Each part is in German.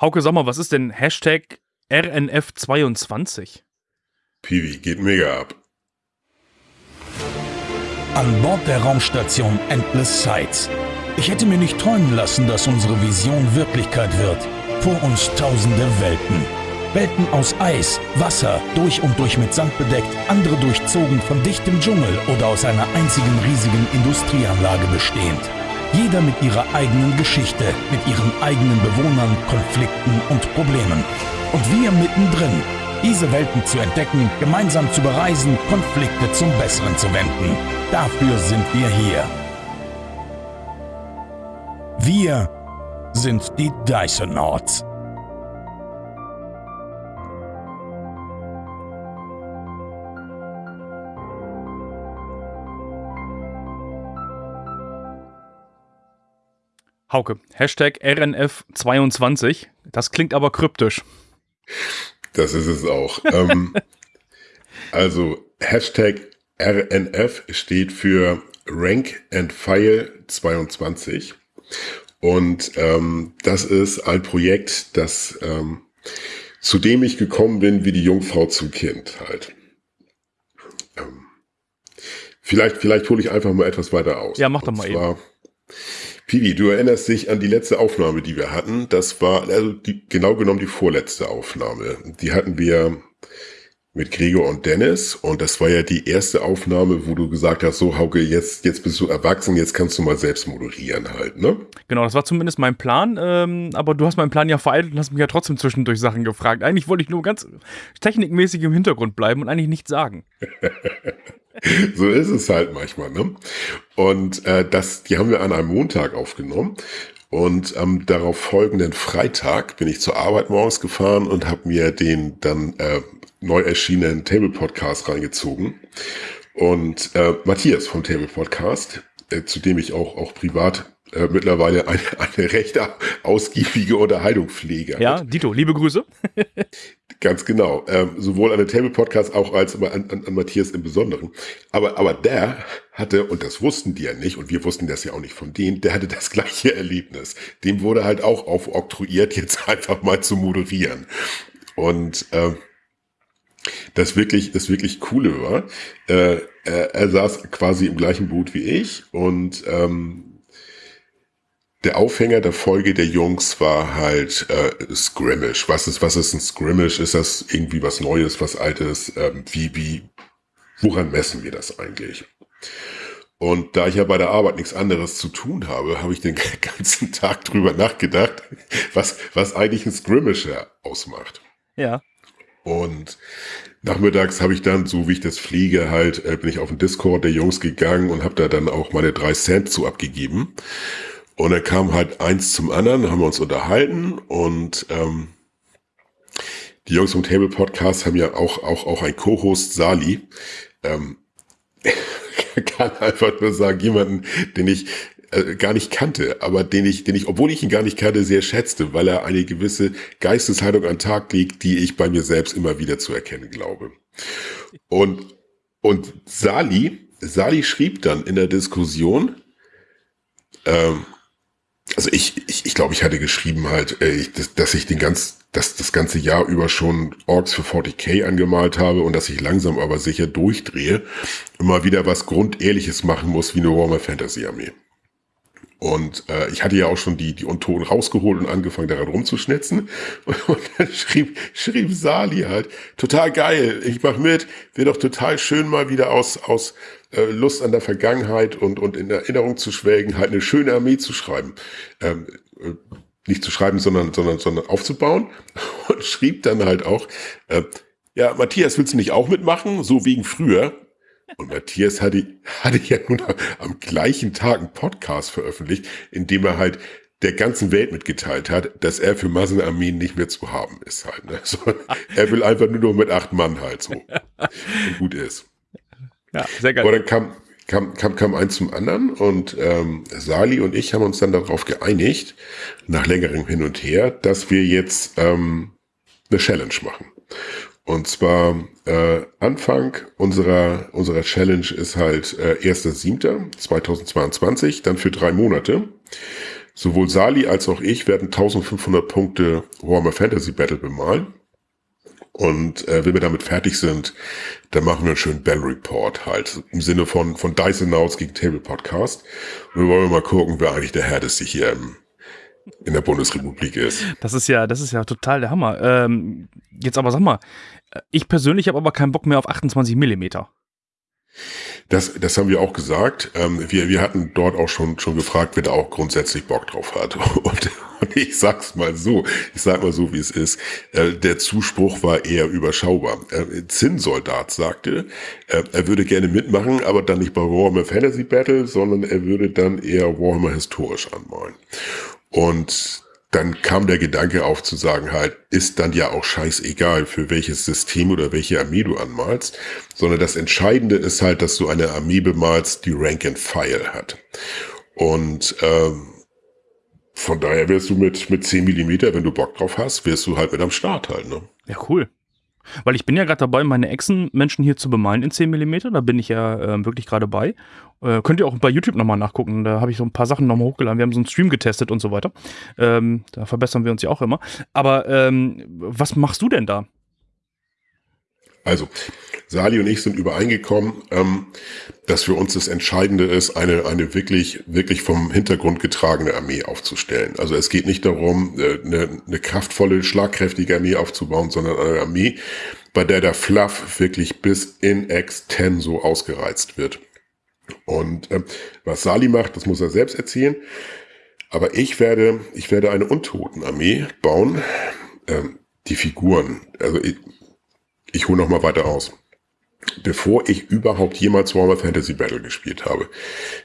Hauke, sag mal, was ist denn Hashtag RNF22? Piwi, geht mega ab. An Bord der Raumstation Endless Sights. Ich hätte mir nicht träumen lassen, dass unsere Vision Wirklichkeit wird. Vor uns tausende Welten. Welten aus Eis, Wasser, durch und durch mit Sand bedeckt, andere durchzogen von dichtem Dschungel oder aus einer einzigen riesigen Industrieanlage bestehend. Jeder mit ihrer eigenen Geschichte, mit ihren eigenen Bewohnern, Konflikten und Problemen. Und wir mittendrin, diese Welten zu entdecken, gemeinsam zu bereisen, Konflikte zum Besseren zu wenden. Dafür sind wir hier. Wir sind die Dysonauts. Hauke, Hashtag RNF22. Das klingt aber kryptisch. Das ist es auch. ähm, also Hashtag RNF steht für Rank and File 22. Und ähm, das ist ein Projekt, das ähm, zu dem ich gekommen bin, wie die Jungfrau zum Kind halt. Ähm, vielleicht, vielleicht hole ich einfach mal etwas weiter aus. Ja, mach doch mal zwar, eben. Piwi, du erinnerst dich an die letzte Aufnahme, die wir hatten. Das war also die, genau genommen die vorletzte Aufnahme. Die hatten wir mit Gregor und Dennis und das war ja die erste Aufnahme, wo du gesagt hast, so Hauke, jetzt, jetzt bist du erwachsen, jetzt kannst du mal selbst moderieren halt, ne? Genau, das war zumindest mein Plan, ähm, aber du hast meinen Plan ja vereitelt und hast mich ja trotzdem zwischendurch Sachen gefragt. Eigentlich wollte ich nur ganz technikmäßig im Hintergrund bleiben und eigentlich nichts sagen. so ist es halt manchmal, ne? Und äh, das, die haben wir an einem Montag aufgenommen und am darauf folgenden Freitag bin ich zur Arbeit morgens gefahren und habe mir den dann äh, neu erschienenen Table Podcast reingezogen. Und äh, Matthias vom Table Podcast, äh, zu dem ich auch, auch privat äh, mittlerweile eine, eine recht ausgiebige Unterhaltung pflege. Ja, Dito, liebe Grüße. Ganz genau. Ähm, sowohl an den Table Podcast auch als an, an, an Matthias im Besonderen. Aber, aber der hatte, und das wussten die ja nicht, und wir wussten das ja auch nicht von denen, der hatte das gleiche Erlebnis. Dem wurde halt auch aufoktroyiert, jetzt einfach mal zu moderieren. Und äh, das wirklich, das wirklich Coole war, äh, er, er saß quasi im gleichen Boot wie ich und ähm, der Aufhänger der Folge der Jungs war halt äh, Scrimmage. Was ist, was ist ein Scrimmage? Ist das irgendwie was Neues, was Altes? Ähm, wie, wie, woran messen wir das eigentlich? Und da ich ja bei der Arbeit nichts anderes zu tun habe, habe ich den ganzen Tag drüber nachgedacht, was, was eigentlich ein Scrimmage ausmacht. Ja. Und nachmittags habe ich dann, so wie ich das fliege, halt, äh, bin ich auf den Discord der Jungs gegangen und habe da dann auch meine drei Cent zu abgegeben. Und dann kam halt eins zum anderen, haben wir uns unterhalten und ähm, die Jungs vom Table Podcast haben ja auch, auch, auch ein Co-Host, Sali. Ähm, kann einfach nur sagen, jemanden, den ich äh, gar nicht kannte, aber den ich, den ich, obwohl ich ihn gar nicht kannte, sehr schätzte, weil er eine gewisse Geisteshaltung an den Tag legt, die ich bei mir selbst immer wieder zu erkennen glaube. Und, und Sali, Sali schrieb dann in der Diskussion, ähm, also ich, ich, ich glaube, ich hatte geschrieben halt, äh, dass, dass ich den ganz, dass das ganze Jahr über schon Orks für 40k angemalt habe und dass ich langsam aber sicher durchdrehe, immer wieder was Grundehrliches machen muss wie eine Warmer Fantasy Armee. Und äh, ich hatte ja auch schon die, die Untoten rausgeholt und angefangen daran rumzuschnitzen. Und, dann schrieb, schrieb Sali halt, total geil, ich mach mit, wird doch total schön mal wieder aus, aus äh, Lust an der Vergangenheit und, und in Erinnerung zu schwelgen, halt eine schöne Armee zu schreiben. Ähm, äh, nicht zu schreiben, sondern, sondern, sondern aufzubauen. Und schrieb dann halt auch, äh, ja, Matthias, willst du nicht auch mitmachen? So wegen früher. Und Matthias hatte, hatte ja nun am gleichen Tag einen Podcast veröffentlicht, in dem er halt der ganzen Welt mitgeteilt hat, dass er für Massenarmeen nicht mehr zu haben ist halt. Ne? So, er will einfach nur noch mit acht Mann halt so. Und gut ist. Ja, sehr geil. Aber dann kam, kam, kam, kam eins zum anderen und ähm, Sali und ich haben uns dann darauf geeinigt, nach längerem Hin und Her, dass wir jetzt ähm, eine Challenge machen. Und zwar äh, Anfang unserer, unserer Challenge ist halt äh, 1.7.2022, dann für drei Monate. Sowohl Sali als auch ich werden 1500 Punkte Warhammer Fantasy Battle bemalen. Und äh, wenn wir damit fertig sind, dann machen wir einen schönen Bell Report halt. Im Sinne von, von Dice Announced gegen Table Podcast. Und wir wollen mal gucken, wer eigentlich der härteste hier im, in der Bundesrepublik ist. Das ist ja, das ist ja total der Hammer. Ähm, jetzt aber sag mal, ich persönlich habe aber keinen Bock mehr auf 28 Millimeter. Das, das haben wir auch gesagt. Ähm, wir, wir hatten dort auch schon, schon gefragt, wer da auch grundsätzlich Bock drauf hat. Und, und ich sag's mal so, ich sag mal so, wie es ist. Äh, der Zuspruch war eher überschaubar. Äh, Zinnsoldat sagte, äh, er würde gerne mitmachen, aber dann nicht bei Warhammer Fantasy Battle, sondern er würde dann eher Warhammer historisch anmalen. Und dann kam der Gedanke auf zu sagen halt, ist dann ja auch scheißegal, für welches System oder welche Armee du anmalst, sondern das Entscheidende ist halt, dass du eine Armee bemalst, die Rank and File hat. Und ähm, von daher wirst du mit, mit 10 Millimeter, wenn du Bock drauf hast, wirst du halt mit am Start halt, ne? Ja, cool. Weil ich bin ja gerade dabei, meine Echsen-Menschen hier zu bemalen in 10 mm. Da bin ich ja äh, wirklich gerade bei. Äh, könnt ihr auch bei YouTube nochmal nachgucken. Da habe ich so ein paar Sachen nochmal hochgeladen. Wir haben so einen Stream getestet und so weiter. Ähm, da verbessern wir uns ja auch immer. Aber ähm, was machst du denn da? Also, Sali und ich sind übereingekommen, ähm, dass für uns das Entscheidende ist, eine, eine wirklich, wirklich vom Hintergrund getragene Armee aufzustellen. Also es geht nicht darum, äh, eine, eine kraftvolle, schlagkräftige Armee aufzubauen, sondern eine Armee, bei der der Fluff wirklich bis in X10 so ausgereizt wird. Und ähm, was Sali macht, das muss er selbst erzählen. Aber ich werde, ich werde eine Untotenarmee bauen. Ähm, die Figuren, also ich, ich hole noch mal weiter aus. Bevor ich überhaupt jemals Warhammer Fantasy Battle gespielt habe,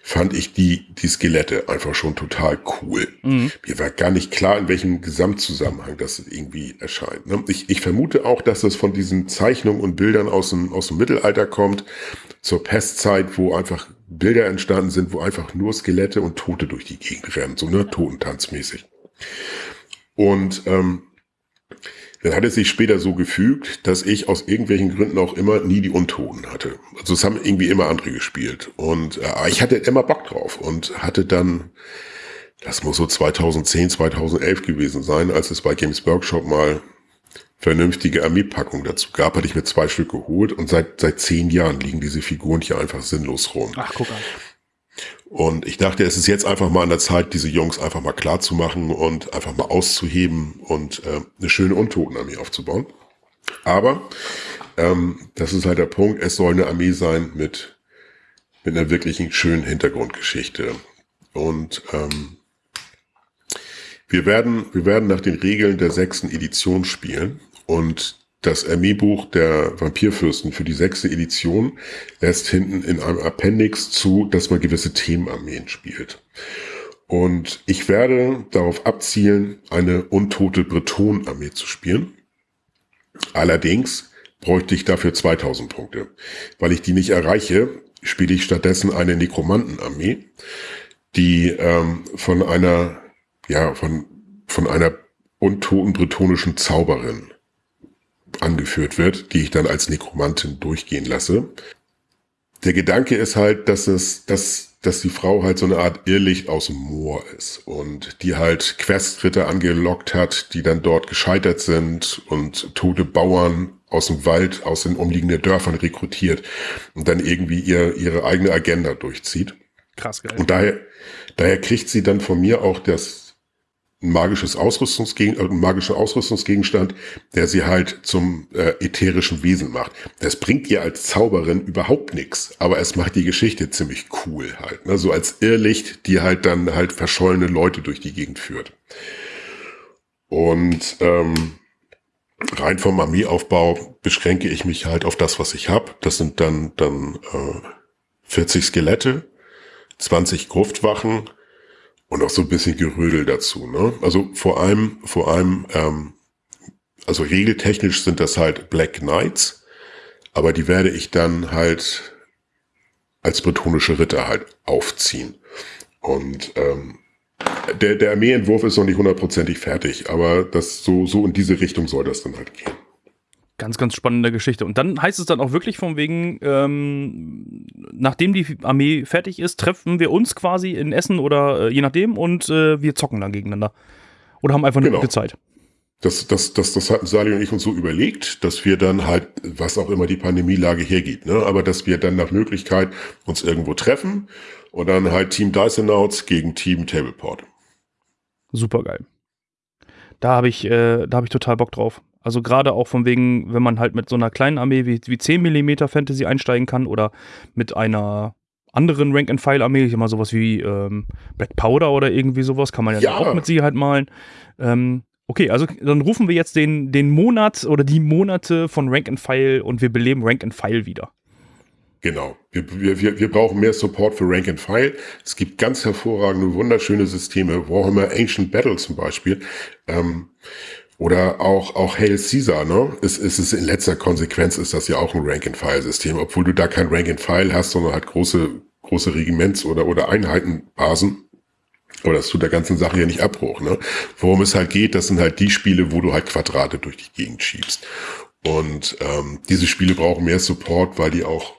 fand ich die, die Skelette einfach schon total cool. Mhm. Mir war gar nicht klar, in welchem Gesamtzusammenhang das irgendwie erscheint. Ne? Ich, ich vermute auch, dass das von diesen Zeichnungen und Bildern aus dem, aus dem Mittelalter kommt, zur Pestzeit, wo einfach Bilder entstanden sind, wo einfach nur Skelette und Tote durch die Gegend rennen, so ne, Totentanzmäßig. Und ähm, dann hat es sich später so gefügt, dass ich aus irgendwelchen Gründen auch immer nie die Untoten hatte. Also es haben irgendwie immer andere gespielt. Und äh, ich hatte immer Bock drauf und hatte dann, das muss so 2010, 2011 gewesen sein, als es bei Games Workshop mal vernünftige Armeepackung dazu gab, hatte ich mir zwei Stück geholt und seit, seit zehn Jahren liegen diese Figuren hier einfach sinnlos rum. Ach, guck an. Und ich dachte, es ist jetzt einfach mal an der Zeit, diese Jungs einfach mal klar zu machen und einfach mal auszuheben und äh, eine schöne Untotenarmee aufzubauen. Aber ähm, das ist halt der Punkt, es soll eine Armee sein mit, mit einer wirklichen schönen Hintergrundgeschichte. Und ähm, wir werden, wir werden nach den Regeln der sechsten Edition spielen und das Armeebuch der Vampirfürsten für die sechste Edition lässt hinten in einem Appendix zu, dass man gewisse Themenarmeen spielt. Und ich werde darauf abzielen, eine untote Breton-Armee zu spielen. Allerdings bräuchte ich dafür 2000 Punkte. Weil ich die nicht erreiche, spiele ich stattdessen eine Nekromantenarmee, die ähm, von einer, ja, von, von einer untoten bretonischen Zauberin angeführt wird, die ich dann als Nekromantin durchgehen lasse. Der Gedanke ist halt, dass es, dass, dass die Frau halt so eine Art Irrlicht aus dem Moor ist und die halt Questritter angelockt hat, die dann dort gescheitert sind und tote Bauern aus dem Wald, aus den umliegenden Dörfern rekrutiert und dann irgendwie ihr, ihre eigene Agenda durchzieht. Krass, geil. Und daher, daher kriegt sie dann von mir auch das, ein magisches Ausrüstungsgegen, äh, ein magischer Ausrüstungsgegenstand, der sie halt zum äh, ätherischen Wesen macht. Das bringt ihr als Zauberin überhaupt nichts, aber es macht die Geschichte ziemlich cool halt. Ne? So als Irrlicht, die halt dann halt verschollene Leute durch die Gegend führt. Und ähm, rein vom Armeeaufbau beschränke ich mich halt auf das, was ich habe. Das sind dann, dann äh, 40 Skelette, 20 Gruftwachen, und auch so ein bisschen Gerödel dazu. Ne? Also vor allem, vor allem, ähm, also regeltechnisch sind das halt Black Knights, aber die werde ich dann halt als bretonische Ritter halt aufziehen. Und ähm, der, der Armeeentwurf ist noch nicht hundertprozentig fertig, aber das so, so in diese Richtung soll das dann halt gehen. Ganz, ganz spannende Geschichte. Und dann heißt es dann auch wirklich von wegen, ähm, nachdem die Armee fertig ist, treffen wir uns quasi in Essen oder äh, je nachdem und äh, wir zocken dann gegeneinander. Oder haben einfach eine genau. gute Zeit. Das, das, das, das hatten Sali und ich uns so überlegt, dass wir dann halt, was auch immer die Pandemielage hergibt, ne, aber dass wir dann nach Möglichkeit uns irgendwo treffen und dann halt Team Dysonauts gegen Team Tableport. Super geil. Da habe ich, äh, da habe ich total Bock drauf. Also gerade auch von wegen, wenn man halt mit so einer kleinen Armee wie, wie 10 mm Fantasy einsteigen kann oder mit einer anderen Rank-and-File-Armee, ich immer sowas wie ähm, Black Powder oder irgendwie sowas, kann man ja, ja. auch mit Sicherheit malen. Ähm, okay, also dann rufen wir jetzt den, den Monat oder die Monate von Rank-and-File und wir beleben Rank-and-File wieder. Genau. Wir, wir, wir brauchen mehr Support für Rank and File. Es gibt ganz hervorragende, wunderschöne Systeme. Warhammer Ancient Battle zum Beispiel. Ähm, oder auch, auch Hail Caesar, ne? Es, es ist in letzter Konsequenz ist das ja auch ein Rank-and-File-System, obwohl du da kein Rank-and-File hast, sondern halt große, große Regiments- oder, oder Einheitenbasen. Aber das tut der ganzen Sache ja nicht Abbruch, ne? Worum es halt geht, das sind halt die Spiele, wo du halt Quadrate durch die Gegend schiebst. Und ähm, diese Spiele brauchen mehr Support, weil die auch,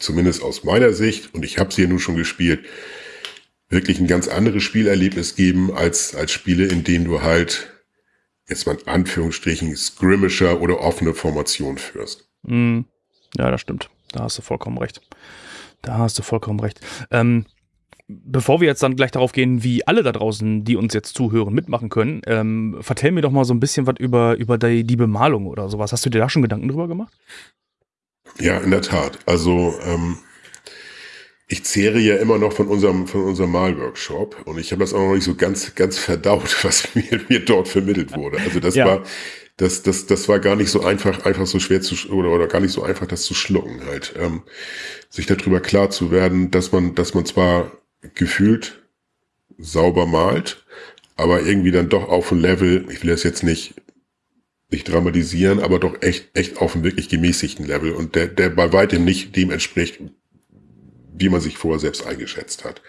zumindest aus meiner Sicht, und ich habe sie ja nun schon gespielt, wirklich ein ganz anderes Spielerlebnis geben als, als Spiele, in denen du halt jetzt mal in Anführungsstrichen Skirmisher oder offene Formation führst. Mm, ja, das stimmt. Da hast du vollkommen recht. Da hast du vollkommen recht. Ähm, bevor wir jetzt dann gleich darauf gehen, wie alle da draußen, die uns jetzt zuhören, mitmachen können, ähm, vertell mir doch mal so ein bisschen was über, über die, die Bemalung oder sowas. Hast du dir da schon Gedanken drüber gemacht? Ja, in der Tat. Also ähm, ich zehre ja immer noch von unserem, von unserem Malworkshop und ich habe das auch noch nicht so ganz, ganz verdaut, was mir, mir dort vermittelt wurde. Also das ja. war, das, das, das war gar nicht so einfach, einfach so schwer zu, oder, oder gar nicht so einfach, das zu schlucken halt. Ähm, sich darüber klar zu werden, dass man, dass man zwar gefühlt sauber malt, aber irgendwie dann doch auf ein Level, ich will das jetzt nicht, nicht dramatisieren, aber doch echt, echt auf einem wirklich gemäßigten Level und der, der bei weitem nicht dem entspricht, wie man sich vorher selbst eingeschätzt hat.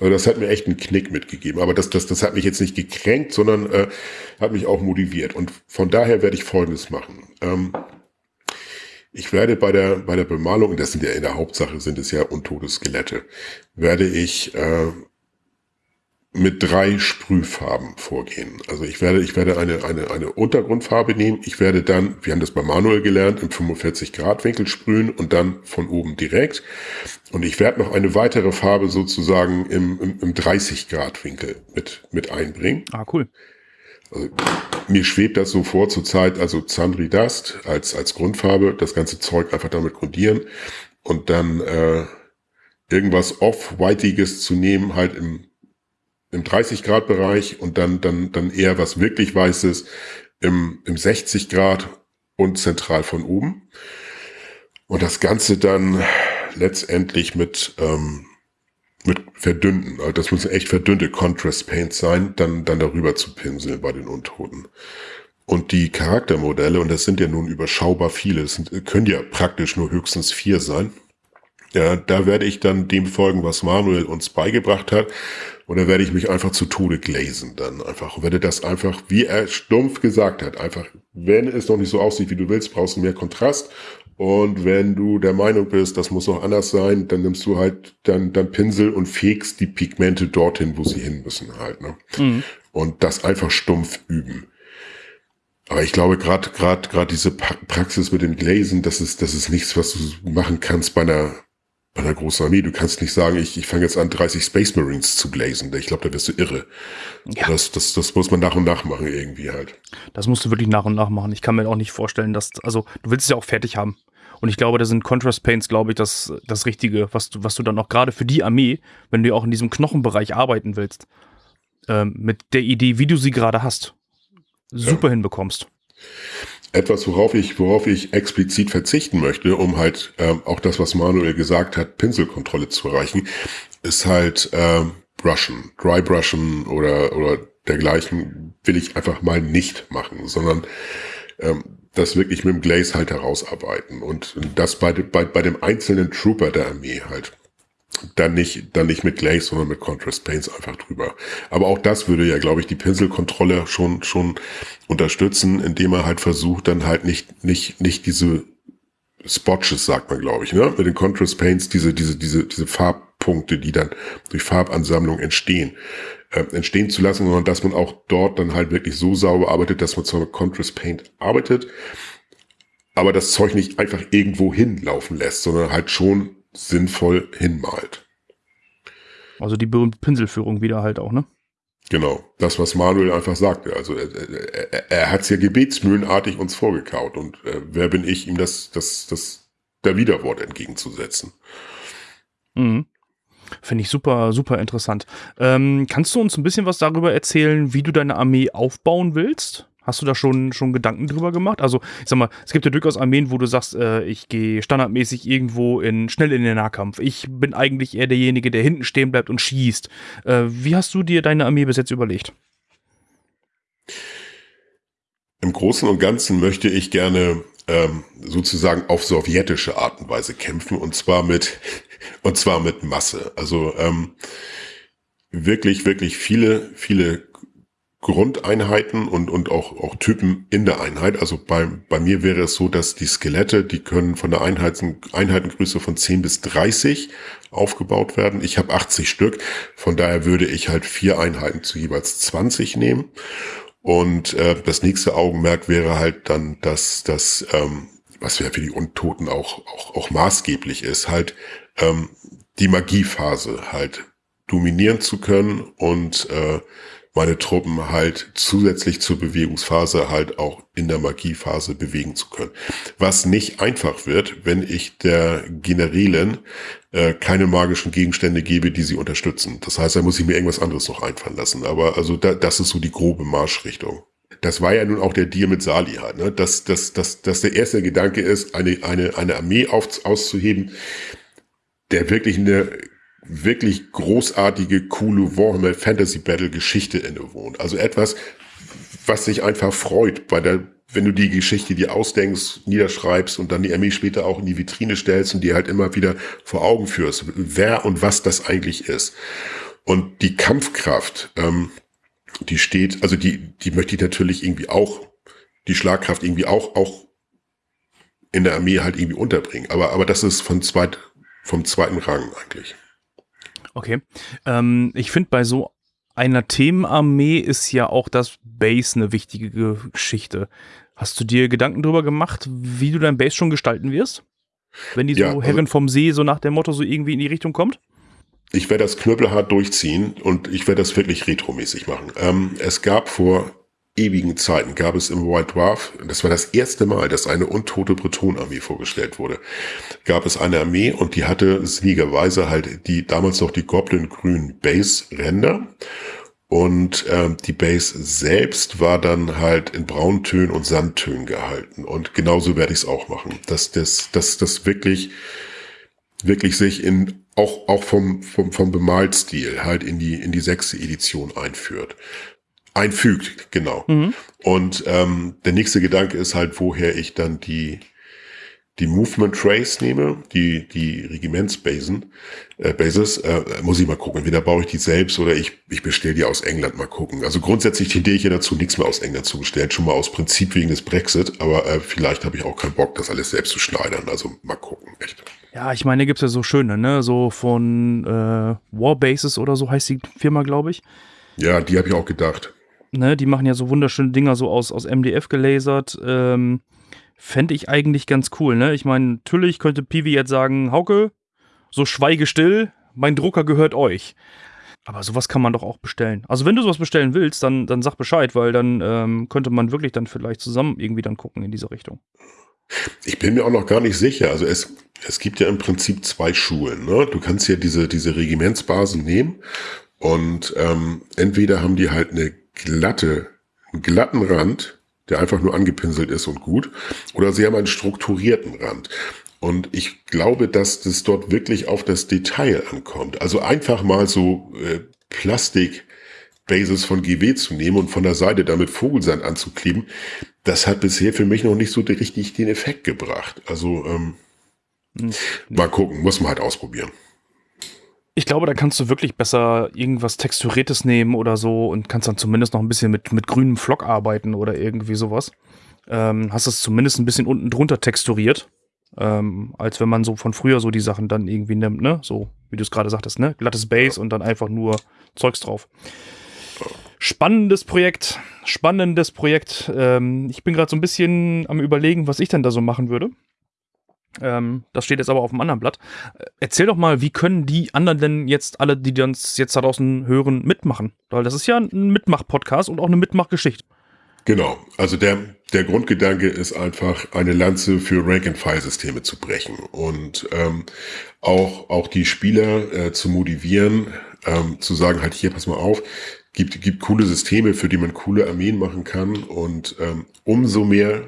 Also das hat mir echt einen Knick mitgegeben. Aber das, das, das hat mich jetzt nicht gekränkt, sondern äh, hat mich auch motiviert. Und von daher werde ich Folgendes machen. Ähm, ich werde bei der, bei der Bemalung, das sind ja in der Hauptsache sind es ja untote Skelette, werde ich äh, mit drei Sprühfarben vorgehen. Also ich werde, ich werde eine, eine, eine Untergrundfarbe nehmen. Ich werde dann, wir haben das bei Manuel gelernt, im 45 Grad Winkel sprühen und dann von oben direkt. Und ich werde noch eine weitere Farbe sozusagen im, im, im 30 Grad Winkel mit, mit einbringen. Ah, cool. Also, mir schwebt das so vor zur Zeit, also Zandri Dust als, als Grundfarbe, das ganze Zeug einfach damit grundieren und dann äh, irgendwas off-whiteiges zu nehmen, halt im im 30 Grad Bereich und dann, dann, dann eher was wirklich Weißes im, im 60 Grad und zentral von oben. Und das Ganze dann letztendlich mit, ähm, mit verdünnten, also das müssen echt verdünnte Contrast Paints sein, dann, dann darüber zu pinseln bei den Untoten. Und die Charaktermodelle, und das sind ja nun überschaubar viele, es können ja praktisch nur höchstens vier sein. Ja, da werde ich dann dem folgen, was Manuel uns beigebracht hat. Und dann werde ich mich einfach zu Tode gläsen dann einfach. Und werde das einfach, wie er stumpf gesagt hat, einfach, wenn es noch nicht so aussieht, wie du willst, brauchst du mehr Kontrast. Und wenn du der Meinung bist, das muss noch anders sein, dann nimmst du halt dann, dann Pinsel und fegst die Pigmente dorthin, wo sie hin müssen halt. Ne? Mhm. Und das einfach stumpf üben. Aber ich glaube, gerade gerade gerade diese Praxis mit dem Gläsen, das ist das ist nichts, was du machen kannst bei einer einer großen Armee. Du kannst nicht sagen, ich, ich fange jetzt an, 30 Space Marines zu blazen. Ich glaube, da wirst du irre. Ja. Das, das, das muss man nach und nach machen irgendwie halt. Das musst du wirklich nach und nach machen. Ich kann mir auch nicht vorstellen, dass, also du willst es ja auch fertig haben. Und ich glaube, da sind Contrast Paints, glaube ich, das, das Richtige, was du, was du dann auch gerade für die Armee, wenn du auch in diesem Knochenbereich arbeiten willst, ähm, mit der Idee, wie du sie gerade hast, super ja. hinbekommst etwas, worauf ich, worauf ich explizit verzichten möchte, um halt ähm, auch das, was Manuel gesagt hat, Pinselkontrolle zu erreichen, ist halt ähm, Brushen, Dry Brushen oder, oder dergleichen will ich einfach mal nicht machen, sondern ähm, das wirklich mit dem Glaze halt herausarbeiten und das bei, bei, bei dem einzelnen Trooper der Armee halt. Dann nicht, dann nicht mit Glaze, sondern mit Contrast Paints einfach drüber. Aber auch das würde ja, glaube ich, die Pinselkontrolle schon, schon unterstützen, indem er halt versucht, dann halt nicht, nicht, nicht diese Spotches, sagt man, glaube ich, ne? Mit den Contrast Paints, diese, diese, diese, diese Farbpunkte, die dann durch Farbansammlung entstehen, äh, entstehen zu lassen, sondern dass man auch dort dann halt wirklich so sauber arbeitet, dass man zwar mit Contrast Paint arbeitet, aber das Zeug nicht einfach irgendwo hinlaufen lässt, sondern halt schon sinnvoll hinmalt. Also die berühmte Pinselführung wieder halt auch, ne? Genau, das, was Manuel einfach sagte. Also er, er, er hat es ja gebetsmühlenartig uns vorgekaut und äh, wer bin ich, ihm das, das, das der Widerwort entgegenzusetzen. Mhm. Finde ich super, super interessant. Ähm, kannst du uns ein bisschen was darüber erzählen, wie du deine Armee aufbauen willst? Hast du da schon, schon Gedanken drüber gemacht? Also, ich sag mal, es gibt ja durchaus Armeen, wo du sagst, äh, ich gehe standardmäßig irgendwo in, schnell in den Nahkampf. Ich bin eigentlich eher derjenige, der hinten stehen bleibt und schießt. Äh, wie hast du dir deine Armee bis jetzt überlegt? Im Großen und Ganzen möchte ich gerne ähm, sozusagen auf sowjetische Art und Weise kämpfen und zwar mit und zwar mit Masse. Also ähm, wirklich, wirklich viele, viele Grundeinheiten und, und auch, auch Typen in der Einheit. Also bei, bei mir wäre es so, dass die Skelette, die können von der Einheiten, Einheitengröße von 10 bis 30 aufgebaut werden. Ich habe 80 Stück, von daher würde ich halt vier Einheiten zu jeweils 20 nehmen. Und äh, das nächste Augenmerk wäre halt dann, dass das, ähm, was ja für die Untoten auch, auch, auch maßgeblich ist, halt ähm, die Magiephase halt dominieren zu können und äh, meine Truppen halt zusätzlich zur Bewegungsphase halt auch in der Magiephase bewegen zu können. Was nicht einfach wird, wenn ich der Generälen äh, keine magischen Gegenstände gebe, die sie unterstützen. Das heißt, da muss ich mir irgendwas anderes noch einfallen lassen. Aber also da, das ist so die grobe Marschrichtung. Das war ja nun auch der Deal mit Sali halt, ne? dass, dass, dass, dass der erste Gedanke ist, eine, eine, eine Armee auf, auszuheben, der wirklich eine wirklich großartige, coole Warhammer Fantasy Battle Geschichte innewohnt. Also etwas, was sich einfach freut bei der, wenn du die Geschichte dir ausdenkst, niederschreibst und dann die Armee später auch in die Vitrine stellst und die halt immer wieder vor Augen führst, wer und was das eigentlich ist. Und die Kampfkraft, ähm, die steht, also die, die möchte ich natürlich irgendwie auch, die Schlagkraft irgendwie auch, auch in der Armee halt irgendwie unterbringen. Aber, aber das ist von zweit, vom zweiten Rang eigentlich. Okay. Ähm, ich finde, bei so einer Themenarmee ist ja auch das Base eine wichtige Geschichte. Hast du dir Gedanken darüber gemacht, wie du dein Base schon gestalten wirst? Wenn die so ja, also vom See so nach dem Motto so irgendwie in die Richtung kommt? Ich werde das knüppelhart durchziehen und ich werde das wirklich retromäßig machen. Ähm, es gab vor ewigen Zeiten gab es im White Dwarf, das war das erste Mal, dass eine untote Bretonarmee vorgestellt wurde, gab es eine Armee und die hatte sinnigerweise halt die damals noch die Goblin-grünen Base-Ränder und ähm, die Base selbst war dann halt in Brauntönen und Sandtönen gehalten. Und genauso werde ich es auch machen, dass das, dass das wirklich wirklich sich in auch auch vom vom vom Bemalstil halt in die in die sechste Edition einführt einfügt, genau. Mhm. Und ähm, der nächste Gedanke ist halt, woher ich dann die die Movement Trace nehme, die die Regimentsbasen, äh, Bases, äh, muss ich mal gucken. Entweder baue ich die selbst oder ich ich bestelle die aus England mal gucken. Also grundsätzlich tendiere ich ja dazu, nichts mehr aus England zu bestellen, schon mal aus Prinzip wegen des Brexit. Aber äh, vielleicht habe ich auch keinen Bock, das alles selbst zu schneidern. Also mal gucken, echt. Ja, ich meine, gibt's ja so schöne, ne, so von äh, Warbases oder so heißt die Firma, glaube ich. Ja, die habe ich auch gedacht ne, die machen ja so wunderschöne Dinger so aus, aus MDF gelasert. Ähm, Fände ich eigentlich ganz cool, ne? Ich meine, natürlich könnte Piwi jetzt sagen, Hauke, so schweige still, mein Drucker gehört euch. Aber sowas kann man doch auch bestellen. Also wenn du sowas bestellen willst, dann, dann sag Bescheid, weil dann ähm, könnte man wirklich dann vielleicht zusammen irgendwie dann gucken in diese Richtung. Ich bin mir auch noch gar nicht sicher. Also es, es gibt ja im Prinzip zwei Schulen. Ne? Du kannst ja diese, diese Regimentsbasen nehmen und ähm, entweder haben die halt eine glatte, einen glatten Rand, der einfach nur angepinselt ist und gut, oder sie haben einen strukturierten Rand. Und ich glaube, dass das dort wirklich auf das Detail ankommt. Also einfach mal so äh, Plastik Bases von GW zu nehmen und von der Seite damit Vogelsand anzukleben, das hat bisher für mich noch nicht so richtig den Effekt gebracht. Also ähm, hm. mal gucken, muss man halt ausprobieren. Ich glaube, da kannst du wirklich besser irgendwas Texturiertes nehmen oder so und kannst dann zumindest noch ein bisschen mit, mit grünem Flock arbeiten oder irgendwie sowas. Ähm, hast es zumindest ein bisschen unten drunter texturiert. Ähm, als wenn man so von früher so die Sachen dann irgendwie nimmt, ne? So, wie du es gerade sagtest, ne? Glattes Base und dann einfach nur Zeugs drauf. Spannendes Projekt, spannendes Projekt. Ähm, ich bin gerade so ein bisschen am überlegen, was ich denn da so machen würde. Ähm, das steht jetzt aber auf dem anderen Blatt. Äh, erzähl doch mal, wie können die anderen denn jetzt alle, die uns jetzt da draußen hören, mitmachen? Weil das ist ja ein Mitmach-Podcast und auch eine Mitmachgeschichte. Genau, also der, der Grundgedanke ist einfach, eine Lanze für Rank-and-File-Systeme zu brechen und ähm, auch, auch die Spieler äh, zu motivieren, ähm, zu sagen, halt hier, pass mal auf, gibt, gibt coole Systeme, für die man coole Armeen machen kann und ähm, umso mehr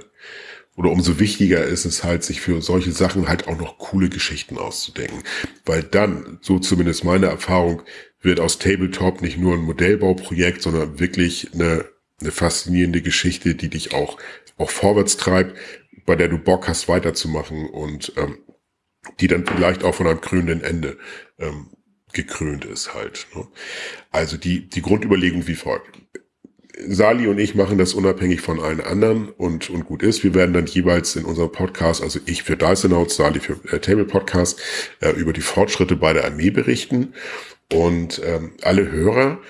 oder umso wichtiger ist es halt, sich für solche Sachen halt auch noch coole Geschichten auszudenken. Weil dann, so zumindest meine Erfahrung, wird aus Tabletop nicht nur ein Modellbauprojekt, sondern wirklich eine, eine faszinierende Geschichte, die dich auch, auch vorwärts treibt, bei der du Bock hast weiterzumachen und ähm, die dann vielleicht auch von einem krönenden Ende ähm, gekrönt ist halt. Ne? Also die, die Grundüberlegung wie folgt. Sali und ich machen das unabhängig von allen anderen und, und gut ist. Wir werden dann jeweils in unserem Podcast, also ich für Notes, Sali für äh, Table Podcast, äh, über die Fortschritte bei der Armee berichten. Und ähm, alle Hörer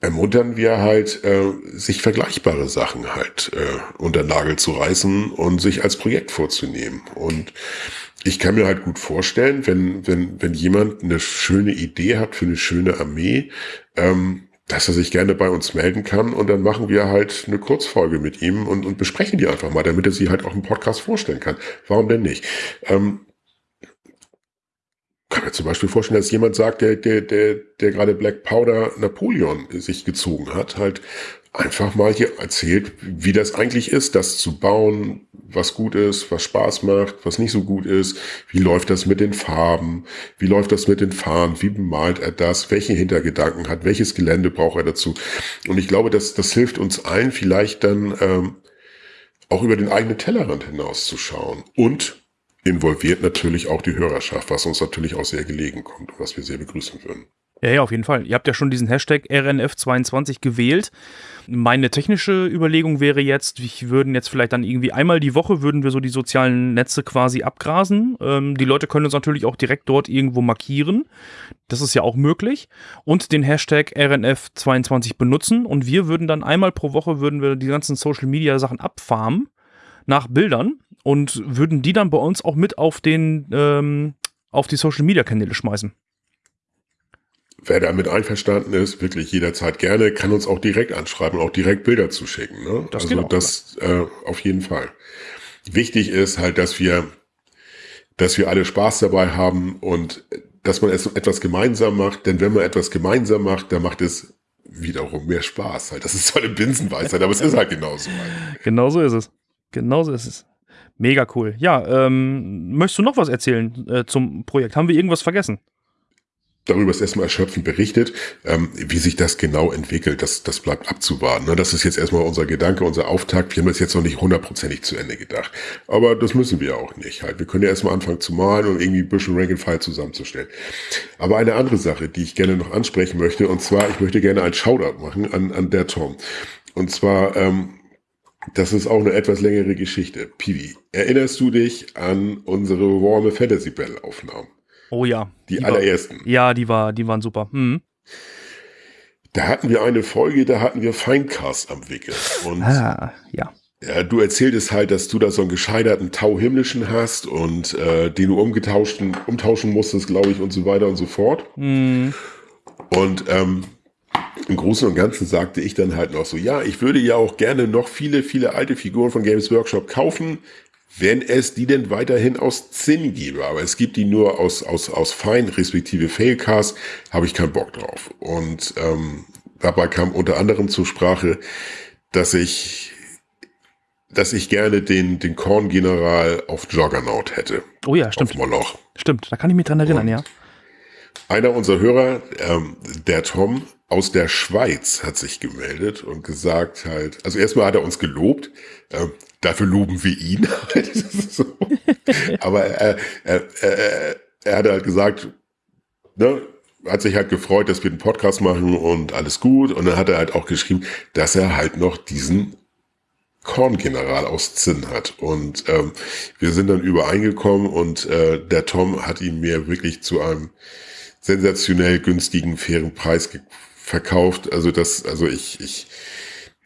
ermuntern wir halt, äh, sich vergleichbare Sachen halt äh, unter Nagel zu reißen und sich als Projekt vorzunehmen. Und ich kann mir halt gut vorstellen, wenn, wenn, wenn jemand eine schöne Idee hat für eine schöne Armee, ähm, dass er sich gerne bei uns melden kann und dann machen wir halt eine Kurzfolge mit ihm und, und besprechen die einfach mal, damit er sie halt auch im Podcast vorstellen kann. Warum denn nicht? Ähm, kann mir zum Beispiel vorstellen, dass jemand sagt, der, der, der, der gerade Black Powder Napoleon sich gezogen hat, halt einfach mal hier erzählt, wie das eigentlich ist, das zu bauen, was gut ist, was Spaß macht, was nicht so gut ist, wie läuft das mit den Farben, wie läuft das mit den Farben, wie bemalt er das, welche Hintergedanken hat, welches Gelände braucht er dazu. Und ich glaube, das, das hilft uns allen vielleicht dann ähm, auch über den eigenen Tellerrand hinauszuschauen und involviert natürlich auch die Hörerschaft, was uns natürlich auch sehr gelegen kommt und was wir sehr begrüßen würden. Ja, ja, auf jeden Fall. Ihr habt ja schon diesen Hashtag RNF22 gewählt. Meine technische Überlegung wäre jetzt, wir würden jetzt vielleicht dann irgendwie einmal die Woche würden wir so die sozialen Netze quasi abgrasen. Ähm, die Leute können uns natürlich auch direkt dort irgendwo markieren. Das ist ja auch möglich. Und den Hashtag RNF22 benutzen. Und wir würden dann einmal pro Woche würden wir die ganzen Social Media Sachen abfarmen nach Bildern und würden die dann bei uns auch mit auf den ähm, auf die Social Media Kanäle schmeißen. Wer damit einverstanden ist, wirklich jederzeit gerne, kann uns auch direkt anschreiben und auch direkt Bilder zuschicken. Ne? Das also auch, das äh, auf jeden Fall. Wichtig ist halt, dass wir, dass wir alle Spaß dabei haben und dass man es etwas gemeinsam macht. Denn wenn man etwas gemeinsam macht, dann macht es wiederum mehr Spaß. Halt. Das ist zwar eine Binsenweisheit, aber es ist halt genauso. Halt. Genauso ist es. Genauso ist es. Mega cool. Ja, ähm, möchtest du noch was erzählen äh, zum Projekt? Haben wir irgendwas vergessen? Darüber ist erstmal erschöpfend berichtet. Ähm, wie sich das genau entwickelt, das, das bleibt abzuwarten. Ne? Das ist jetzt erstmal unser Gedanke, unser Auftakt. Wir haben das jetzt noch nicht hundertprozentig zu Ende gedacht. Aber das müssen wir auch nicht. Halt. Wir können ja erstmal anfangen zu malen und irgendwie ein bisschen Rank and File zusammenzustellen. Aber eine andere Sache, die ich gerne noch ansprechen möchte, und zwar, ich möchte gerne ein Shoutout machen an, an der Tom. Und zwar, ähm, das ist auch eine etwas längere Geschichte. Pivi, erinnerst du dich an unsere Warme Fantasy Battle Aufnahmen? Oh ja. Die, die allerersten. War, ja, die, war, die waren super. Hm. Da hatten wir eine Folge, da hatten wir Feincast am Wickel. Und ah, ja. Ja, du erzähltest halt, dass du da so einen gescheiterten Tau himmlischen hast und äh, den du umgetauschten, umtauschen musstest, glaube ich, und so weiter und so fort. Hm. Und ähm, im Großen und Ganzen sagte ich dann halt noch so, ja, ich würde ja auch gerne noch viele, viele alte Figuren von Games Workshop kaufen wenn es die denn weiterhin aus Zinn gäbe. Aber es gibt die nur aus, aus, aus Fein, respektive Failcast, habe ich keinen Bock drauf. Und ähm, dabei kam unter anderem zur Sprache, dass ich dass ich gerne den, den Korn-General auf Juggernaut hätte. Oh ja, stimmt. Auf Moloch. Stimmt, da kann ich mich dran erinnern, Und ja. Einer unserer Hörer, ähm, der Tom aus der Schweiz, hat sich gemeldet und gesagt halt, also erstmal hat er uns gelobt, ähm, dafür loben wir ihn. so. Aber er, er, er, er hat halt gesagt, ne, hat sich halt gefreut, dass wir den Podcast machen und alles gut. Und dann hat er halt auch geschrieben, dass er halt noch diesen Korngeneral aus Zinn hat. Und ähm, wir sind dann übereingekommen und äh, der Tom hat ihn mir wirklich zu einem sensationell günstigen, fairen Preis verkauft. Also das, also ich, ich,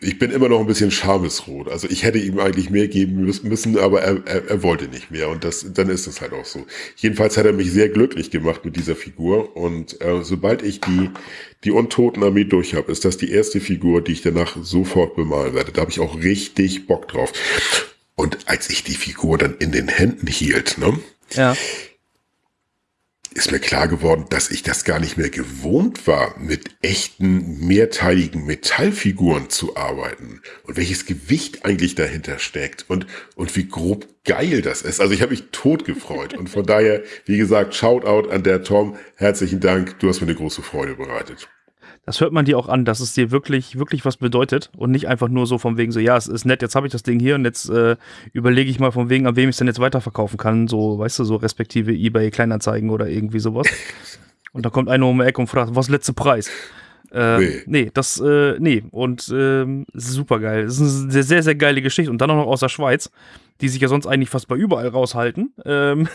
ich bin immer noch ein bisschen schamesrot. Also ich hätte ihm eigentlich mehr geben müssen, aber er, er, er wollte nicht mehr. Und das, dann ist es halt auch so. Jedenfalls hat er mich sehr glücklich gemacht mit dieser Figur. Und äh, sobald ich die, die Untotenarmee durch habe, ist das die erste Figur, die ich danach sofort bemalen werde. Da habe ich auch richtig Bock drauf. Und als ich die Figur dann in den Händen hielt, ne? Ja ist mir klar geworden, dass ich das gar nicht mehr gewohnt war, mit echten, mehrteiligen Metallfiguren zu arbeiten. Und welches Gewicht eigentlich dahinter steckt und, und wie grob geil das ist. Also ich habe mich tot gefreut. Und von daher, wie gesagt, Shoutout an der Tom, herzlichen Dank, du hast mir eine große Freude bereitet das hört man dir auch an, dass es dir wirklich, wirklich was bedeutet und nicht einfach nur so von wegen so, ja, es ist nett, jetzt habe ich das Ding hier und jetzt äh, überlege ich mal von wegen, an wem ich es denn jetzt weiterverkaufen kann, so, weißt du, so respektive eBay Kleinanzeigen oder irgendwie sowas. Und da kommt einer um die Ecke und fragt, was letzte Preis? Äh, nee. nee, das, äh, nee. Und ähm, super geil. Das ist eine sehr, sehr, sehr geile Geschichte. Und dann auch noch aus der Schweiz, die sich ja sonst eigentlich fast bei überall raushalten. Ähm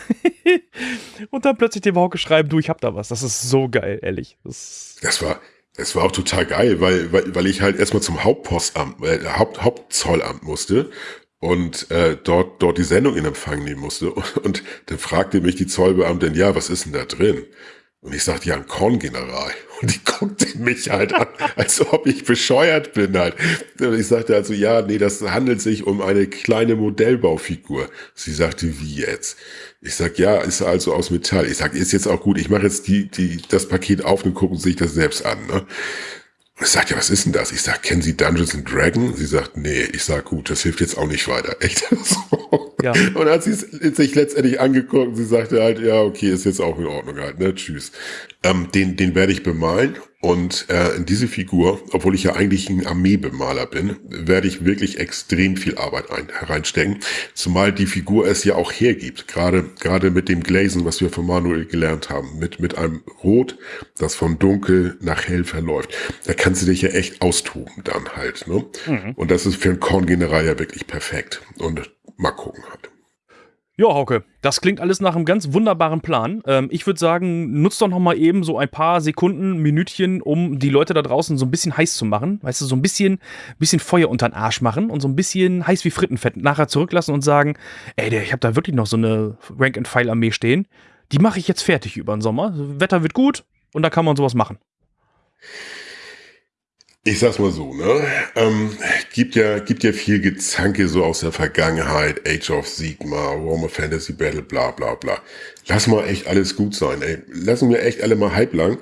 und dann plötzlich dem Hauke schreiben, du, ich hab da was. Das ist so geil, ehrlich. Das, das war, es war auch total geil, weil, weil, weil ich halt erstmal zum Hauptpostamt, äh, Haupt, Hauptzollamt musste und äh, dort, dort die Sendung in Empfang nehmen musste. Und, und dann fragte mich die Zollbeamtin, ja, was ist denn da drin? Und ich sagte, ja, ein Korngeneral. Und die guckte mich halt an, als ob ich bescheuert bin halt. Und ich sagte also, ja, nee, das handelt sich um eine kleine Modellbaufigur. Sie sagte, wie jetzt? Ich sag, ja, ist also aus Metall. Ich sag, ist jetzt auch gut, ich mache jetzt die, die, das Paket auf und gucken sich das selbst an. Ne? Und ich sag, ja, was ist denn das? Ich sag, kennen Sie Dungeons and Dragons? Sie sagt, nee. Ich sag, gut, das hilft jetzt auch nicht weiter. Echt? so. Ja. Und hat sie sich letztendlich angeguckt und sie sagte halt, ja, okay, ist jetzt auch in Ordnung halt, ne? Tschüss. Ähm, den, den werde ich bemalen und äh, in diese Figur, obwohl ich ja eigentlich ein Armeebemaler bin, werde ich wirklich extrem viel Arbeit ein, hereinstecken. Zumal die Figur es ja auch hergibt. Gerade, gerade mit dem Glazen, was wir von Manuel gelernt haben. Mit, mit einem Rot, das von dunkel nach hell verläuft. Da kannst du dich ja echt austoben dann halt. Ne? Mhm. Und das ist für einen Korngeneral ja wirklich perfekt. Und mal gucken halt. Ja, Hauke, das klingt alles nach einem ganz wunderbaren Plan. Ähm, ich würde sagen, nutzt doch noch mal eben so ein paar Sekunden, Minütchen, um die Leute da draußen so ein bisschen heiß zu machen. Weißt du, so ein bisschen, bisschen Feuer unter den Arsch machen und so ein bisschen heiß wie Frittenfett nachher zurücklassen und sagen, ey, ich habe da wirklich noch so eine Rank-and-File-Armee stehen. Die mache ich jetzt fertig über den Sommer. Wetter wird gut und da kann man sowas machen. Ich sag's mal so, ne? Ähm, gibt ja, gibt ja viel Gezanke so aus der Vergangenheit, Age of Sigma, Warhammer Fantasy Battle, bla bla bla. Lass mal echt alles gut sein, ey. Lassen wir echt alle mal halblang.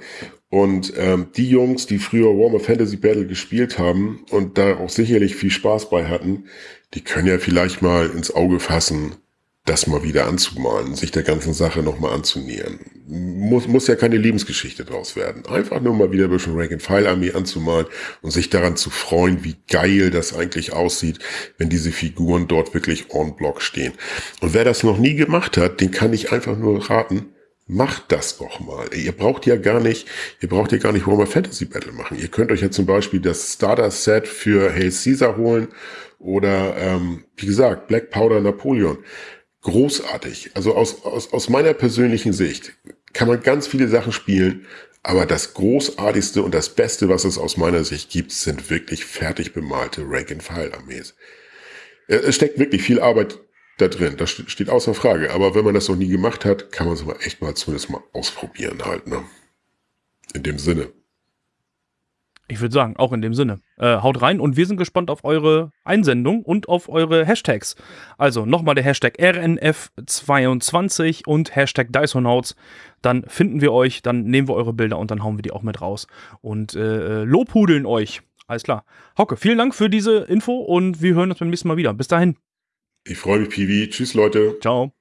Und ähm, die Jungs, die früher Warhammer Fantasy Battle gespielt haben und da auch sicherlich viel Spaß bei hatten, die können ja vielleicht mal ins Auge fassen, das mal wieder anzumalen, sich der ganzen Sache nochmal anzunähern. Muss, muss ja keine Lebensgeschichte draus werden. Einfach nur mal wieder ein bisschen Rank-and-File-Armee anzumalen und sich daran zu freuen, wie geil das eigentlich aussieht, wenn diese Figuren dort wirklich on block stehen. Und wer das noch nie gemacht hat, den kann ich einfach nur raten, Macht das doch mal. Ihr braucht ja gar nicht, ihr braucht ja gar nicht Warhammer Fantasy Battle machen. Ihr könnt euch ja zum Beispiel das Starter Set für Hail Caesar holen oder, ähm, wie gesagt, Black Powder Napoleon großartig. Also aus, aus, aus meiner persönlichen Sicht kann man ganz viele Sachen spielen, aber das Großartigste und das Beste, was es aus meiner Sicht gibt, sind wirklich fertig bemalte Rank-and-File-Armees. Es steckt wirklich viel Arbeit da drin, das steht außer Frage. Aber wenn man das noch nie gemacht hat, kann man es mal echt mal zumindest mal ausprobieren halt. Ne? In dem Sinne. Ich würde sagen, auch in dem Sinne. Äh, haut rein und wir sind gespannt auf eure Einsendung und auf eure Hashtags. Also nochmal der Hashtag RNF22 und Hashtag Dysonauts. Dann finden wir euch, dann nehmen wir eure Bilder und dann hauen wir die auch mit raus. Und äh, lobhudeln euch. Alles klar. Hauke, vielen Dank für diese Info und wir hören uns beim nächsten Mal wieder. Bis dahin. Ich freue mich, Piwi. Tschüss, Leute. Ciao.